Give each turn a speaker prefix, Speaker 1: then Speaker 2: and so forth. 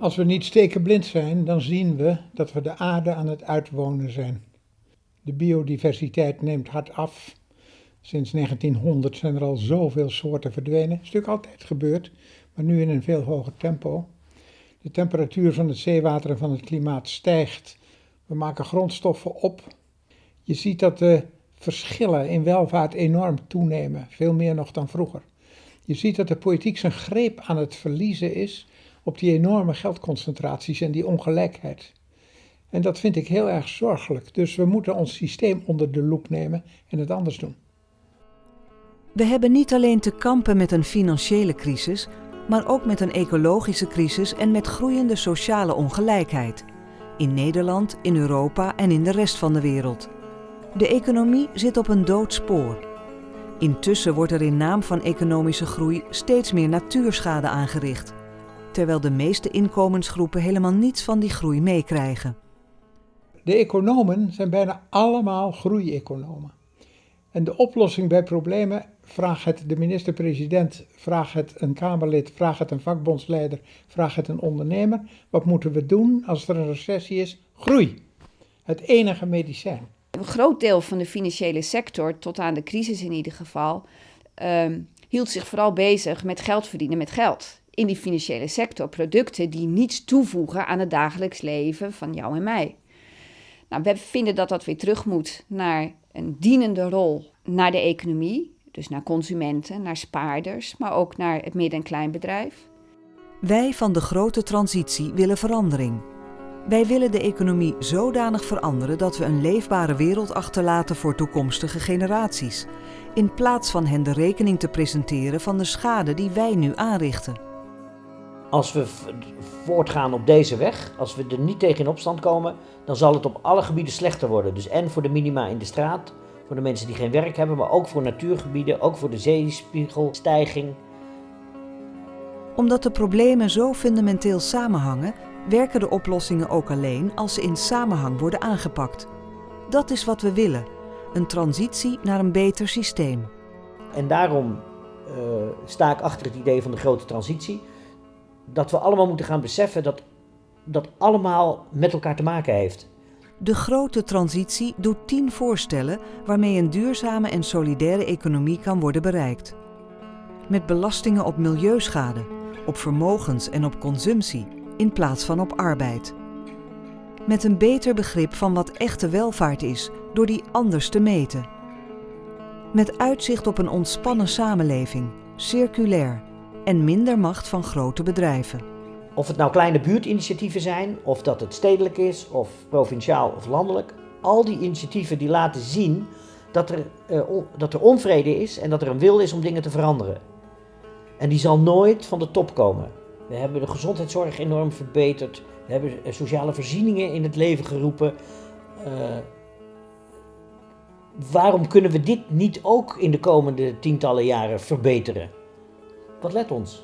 Speaker 1: Als we niet stekenblind zijn, dan zien we dat we de aarde aan het uitwonen zijn. De biodiversiteit neemt hard af. Sinds 1900 zijn er al zoveel soorten verdwenen. Dat is natuurlijk altijd gebeurd, maar nu in een veel hoger tempo. De temperatuur van het zeewater en van het klimaat stijgt. We maken grondstoffen op. Je ziet dat de verschillen in welvaart enorm toenemen, veel meer nog dan vroeger. Je ziet dat de politiek zijn greep aan het verliezen is op die enorme geldconcentraties en die ongelijkheid. En dat vind ik heel erg zorgelijk. Dus we moeten ons systeem onder de loep nemen en het anders doen.
Speaker 2: We hebben niet alleen te kampen met een financiële crisis, maar ook met een ecologische crisis en met groeiende sociale ongelijkheid. In Nederland, in Europa en in de rest van de wereld. De economie zit op een dood spoor. Intussen wordt er in naam van economische groei steeds meer natuurschade aangericht, terwijl de meeste inkomensgroepen helemaal niets van die groei meekrijgen.
Speaker 1: De economen zijn bijna allemaal groeieconomen. En de oplossing bij problemen, vraag het de minister-president, vraag het een Kamerlid, vraag het een vakbondsleider, vraag het een ondernemer. Wat moeten we doen als er een recessie is? Groei. Het enige medicijn.
Speaker 3: Een groot deel van de financiële sector, tot aan de crisis in ieder geval, um, hield zich vooral bezig met geld verdienen met geld. In die financiële sector producten die niets toevoegen aan het dagelijks leven van jou en mij. Nou, we vinden dat dat weer terug moet naar een dienende rol naar de economie, dus naar consumenten, naar spaarders, maar ook naar het midden- en kleinbedrijf.
Speaker 2: Wij van de grote transitie willen verandering. Wij willen de economie zodanig veranderen dat we een leefbare wereld achterlaten voor toekomstige generaties, in plaats van hen de rekening te presenteren van de schade die wij nu aanrichten.
Speaker 4: Als we voortgaan op deze weg, als we er niet tegen in opstand komen, dan zal het op alle gebieden slechter worden. Dus en voor de minima in de straat, voor de mensen die geen werk hebben, maar ook voor natuurgebieden, ook voor de zeespiegelstijging.
Speaker 2: Omdat de problemen zo fundamenteel samenhangen, werken de oplossingen ook alleen als ze in samenhang worden aangepakt. Dat is wat we willen, een transitie naar een beter systeem.
Speaker 4: En daarom uh, sta ik achter het idee van de grote transitie. Dat we allemaal moeten gaan beseffen dat dat allemaal met elkaar te maken heeft.
Speaker 2: De grote transitie doet tien voorstellen waarmee een duurzame en solidaire economie kan worden bereikt. Met belastingen op milieuschade, op vermogens en op consumptie in plaats van op arbeid. Met een beter begrip van wat echte welvaart is door die anders te meten. Met uitzicht op een ontspannen samenleving, circulair en minder macht van grote bedrijven.
Speaker 4: Of het nou kleine buurtinitiatieven zijn, of dat het stedelijk is, of provinciaal of landelijk. Al die initiatieven die laten zien dat er, uh, dat er onvrede is en dat er een wil is om dingen te veranderen. En die zal nooit van de top komen. We hebben de gezondheidszorg enorm verbeterd. We hebben eh, sociale voorzieningen in het leven geroepen. Uh, waarom kunnen we dit niet ook in de komende tientallen jaren verbeteren? Wat let ons?